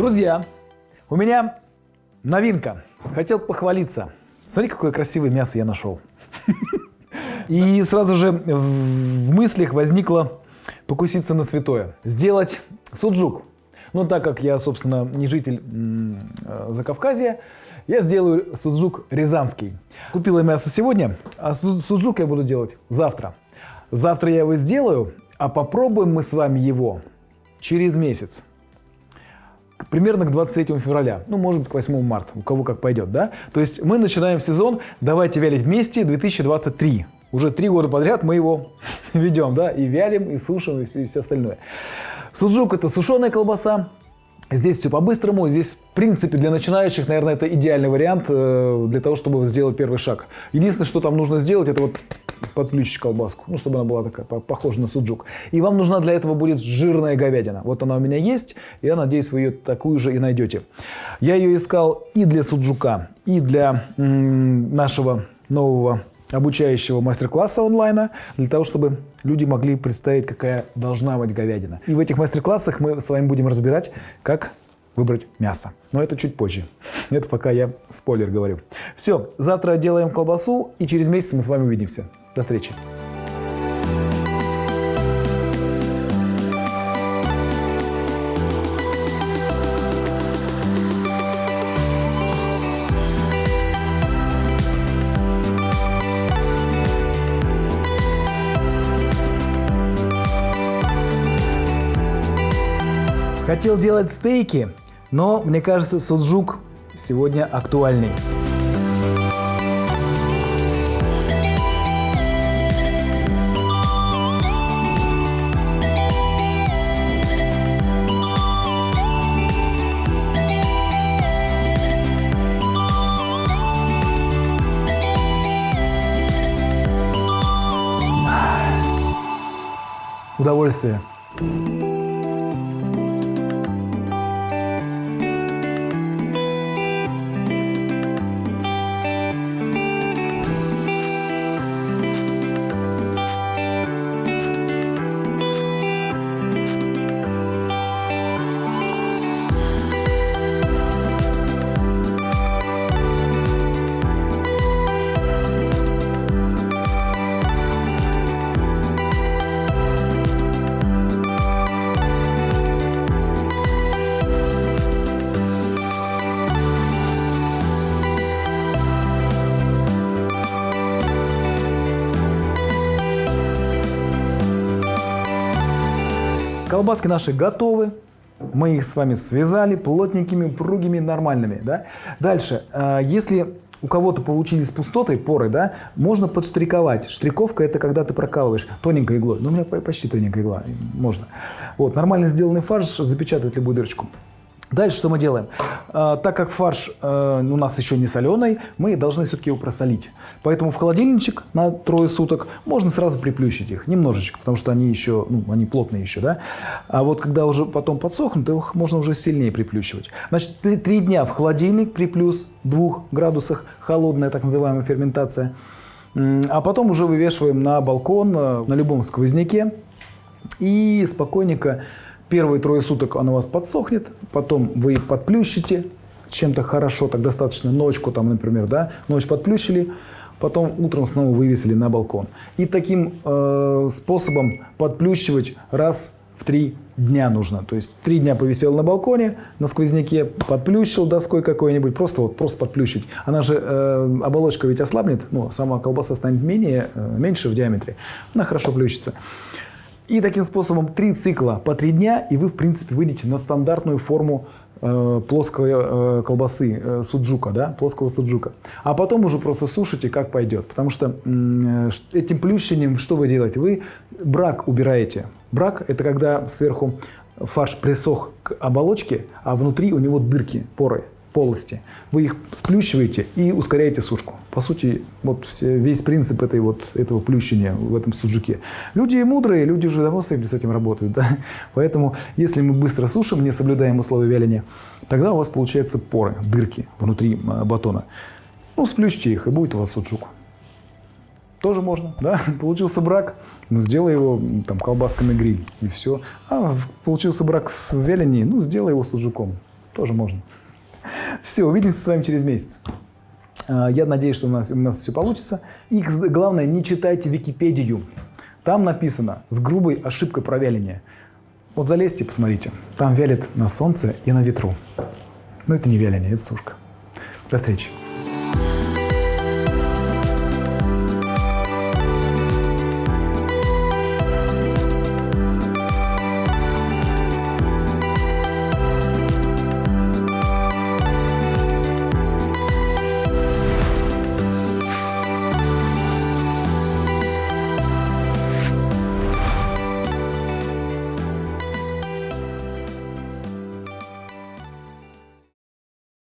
Друзья, у меня новинка. Хотел похвалиться. Смотри, какое красивое мясо я нашел. И сразу же в мыслях возникло покуситься на святое. Сделать суджук. Но так как я, собственно, не житель э, Закавказья, я сделаю суджук рязанский. Купила мясо сегодня, а суджук я буду делать завтра. Завтра я его сделаю, а попробуем мы с вами его через месяц. Примерно к 23 февраля, ну, может быть, к 8 марта, у кого как пойдет, да? То есть мы начинаем сезон «Давайте вялить вместе» 2023. Уже три года подряд мы его ведем, да, и вялим, и сушим, и все, и все остальное. Суджук – это сушеная колбаса, Здесь все по-быстрому, здесь, в принципе, для начинающих, наверное, это идеальный вариант э, для того, чтобы сделать первый шаг. Единственное, что там нужно сделать, это вот подключить колбаску, ну, чтобы она была такая, похожа на суджук. И вам нужна для этого будет жирная говядина. Вот она у меня есть, я надеюсь, вы ее такую же и найдете. Я ее искал и для суджука, и для нашего нового обучающего мастер-класса онлайна, для того, чтобы люди могли представить, какая должна быть говядина. И в этих мастер-классах мы с вами будем разбирать, как выбрать мясо. Но это чуть позже. Это пока я спойлер говорю. Все, завтра делаем колбасу, и через месяц мы с вами увидимся. До встречи. Хотел делать стейки, но мне кажется, суджук сегодня актуальный. Удовольствие. Колбаски наши готовы. Мы их с вами связали плотненькими, упругими, нормальными. Да? Дальше, э, если у кого-то получились пустоты, поры, да, можно подштриковать. Штриковка – это когда ты прокалываешь тоненькой иглой. Ну, у меня почти тоненькая игла, можно. Вот, нормально сделанный фарш запечатывает любую дырочку. Дальше что мы делаем? А, так как фарш а, у нас еще не соленый, мы должны все-таки его просолить. Поэтому в холодильничек на трое суток можно сразу приплющить их немножечко, потому что они еще, ну, они плотные еще, да. А вот когда уже потом подсохнут, их можно уже сильнее приплющивать. Значит, три дня в холодильник при плюс 2 градусах, холодная так называемая ферментация. А потом уже вывешиваем на балкон, э, на любом сквозняке и спокойненько Первые трое суток она у вас подсохнет, потом вы подплющите чем-то хорошо, так достаточно ночку там, например, да, ночь подплющили, потом утром снова вывесили на балкон. И таким э, способом подплющивать раз в три дня нужно. То есть три дня повисел на балконе, на сквозняке, подплющил доской какой-нибудь, просто вот просто подплющить. Она же, э, оболочка ведь ослабнет, ну, сама колбаса станет менее, э, меньше в диаметре, она хорошо плющится. И таким способом три цикла по три дня, и вы, в принципе, выйдете на стандартную форму э, плоской э, колбасы, э, суджука, да, плоского суджука. А потом уже просто сушите, как пойдет. Потому что э, этим плющением что вы делаете? Вы брак убираете. Брак – это когда сверху фарш присох к оболочке, а внутри у него дырки, поры полости. Вы их сплющиваете и ускоряете сушку. По сути, вот все, весь принцип этой вот, этого плющения в этом суджуке. Люди мудрые, люди уже давно с этим работают. Да? Поэтому, если мы быстро сушим, не соблюдаем условия вяления, тогда у вас получаются поры, дырки внутри а, батона. Ну, сплющите их, и будет у вас суджук. Тоже можно, да? Получился брак, ну, сделай его там колбасками гриль, и все. А получился брак в вялении, ну, сделай его суджуком тоже можно. Все, увидимся с вами через месяц. А, Я надеюсь, что у нас, у нас все получится. И главное, не читайте Википедию. Там написано с грубой ошибкой про вяление. Вот залезьте, посмотрите. Там вялит на солнце и на ветру. Но это не вяление, это сушка. До встречи.